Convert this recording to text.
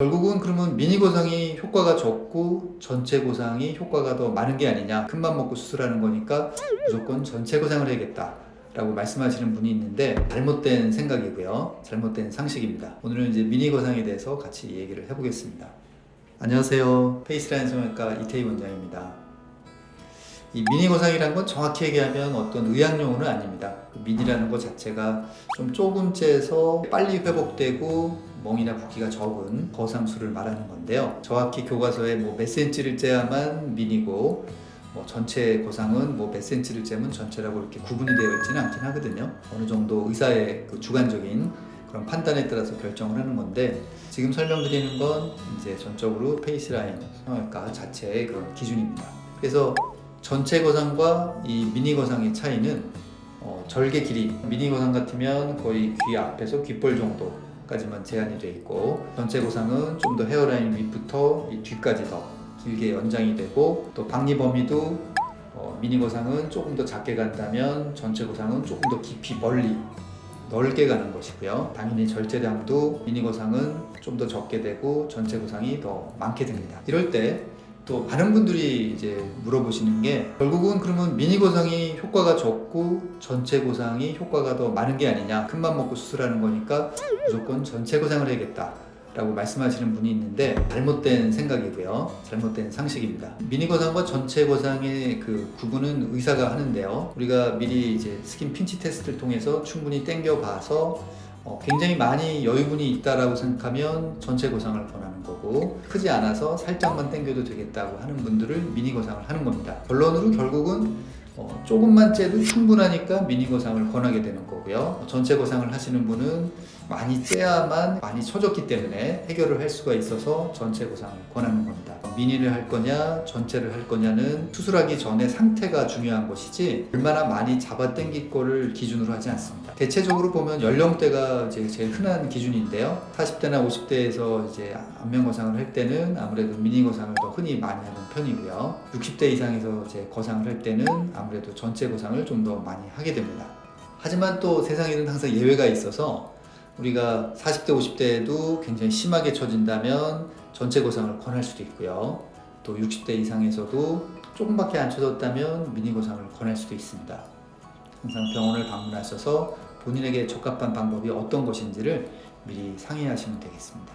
결국은 그러면 미니 고상이 효과가 적고 전체 고상이 효과가 더 많은 게 아니냐. 큰맘 먹고 수술하는 거니까 무조건 전체 고상을 해야겠다 라고 말씀하시는 분이 있는데 잘못된 생각이고요. 잘못된 상식입니다. 오늘은 이제 미니 고상에 대해서 같이 얘기를 해보겠습니다. 안녕하세요. 페이스라인 성형외과 이태희 원장입니다. 이 미니 고상이란 건 정확히 얘기하면 어떤 의학 용어는 아닙니다. 그 미니라는 것 자체가 좀 조금째서 빨리 회복되고 멍이나 붓기가 적은 거상수를 말하는 건데요. 정확히 교과서에 뭐 몇 센치를 째야만 미니고 뭐 전체 고상은 뭐 몇 센치를 째면 전체라고 이렇게 구분이 되어 있지는 않긴 하거든요. 어느 정도 의사의 그 주관적인 그런 판단에 따라서 결정을 하는 건데 지금 설명드리는 건 이제 전적으로 페이스라인 성형외과 자체의 그런 기준입니다. 그래서 전체 거상과 이 미니 거상의 차이는 어, 절개 길이 미니 거상 같으면 거의 귀 앞에서 귓볼 정도 까지만 제한이 되어 있고 전체 고상은 좀 더 헤어라인 윗부터 이 뒤까지 더 길게 연장이 되고 또 박리 범위도 어, 미니 고상은 조금 더 작게 간다면 전체 고상은 조금 더 깊이 멀리 넓게 가는 것이고요. 당연히 절제량도 미니 고상은 좀 더 적게 되고 전체 고상이 더 많게 됩니다. 이럴 때 또 많은 분들이 이제 물어보시는 게 결국은 그러면 미니 고상이 효과가 적고 전체 고상이 효과가 더 많은 게 아니냐. 큰맘 먹고 수술하는 거니까 무조건 전체 거상을 해야겠다 라고 말씀하시는 분이 있는데 잘못된 생각이고요. 잘못된 상식입니다. 미니 거상과 전체 거상의 그 구분은 의사가 하는데요. 우리가 미리 이제 skin pinch test를 통해서 충분히 땡겨 봐서 어, 굉장히 많이 여유분이 있다라고 생각하면 전체 거상을 권하는 거고 크지 않아서 살짝만 당겨도 되겠다고 하는 분들을 미니 거상을 하는 겁니다. 결론으로 결국은 어, 조금만 째도 충분하니까 미니 거상을 권하게 되는 거고요. 전체 거상을 하시는 분은 많이 째야만 많이 처졌기 때문에 해결을 할 수가 있어서 전체 고상을 권하는 겁니다. 미니를 할 거냐 전체를 할 거냐는 수술하기 전에 상태가 중요한 것이지 얼마나 많이 잡아 당길 거를 기준으로 하지 않습니다. 대체적으로 보면 연령대가 이제 제일 흔한 기준인데요. 40대나 50대에서 이제 안면 거상을 할 때는 아무래도 미니 거상을 더 흔히 많이 하는 편이고요. 60대 이상에서 이제 거상을 할 때는 아무래도 전체 거상을 좀 더 많이 하게 됩니다. 하지만 또 세상에는 항상 예외가 있어서 우리가 40대 50대에도 굉장히 심하게 처진다면 전체 고상을 권할 수도 있고요. 또 60대 이상에서도 조금밖에 안 처졌다면 미니 고상을 권할 수도 있습니다. 항상 병원을 방문하셔서 본인에게 적합한 방법이 어떤 것인지를 미리 상의하시면 되겠습니다